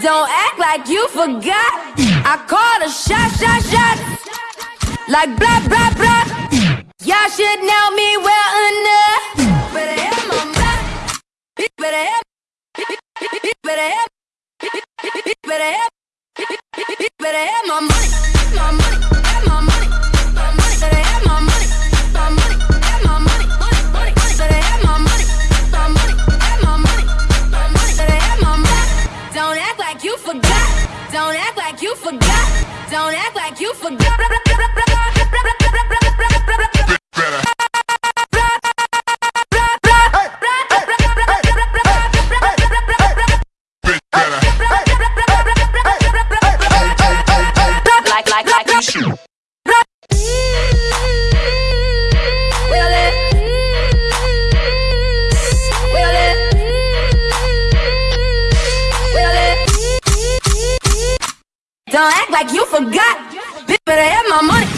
Don't act like you forgot. I called a shot, shot, shot. Like blah, blah, blah. Y'all should know me well enough. Better have my back. Better have. Better have. Better have. Better have my money. Forgot. Don't act like you forgot. Don't act like you forgot. Like, like, like you. Don't act like you forgot. Bitch, better have my money.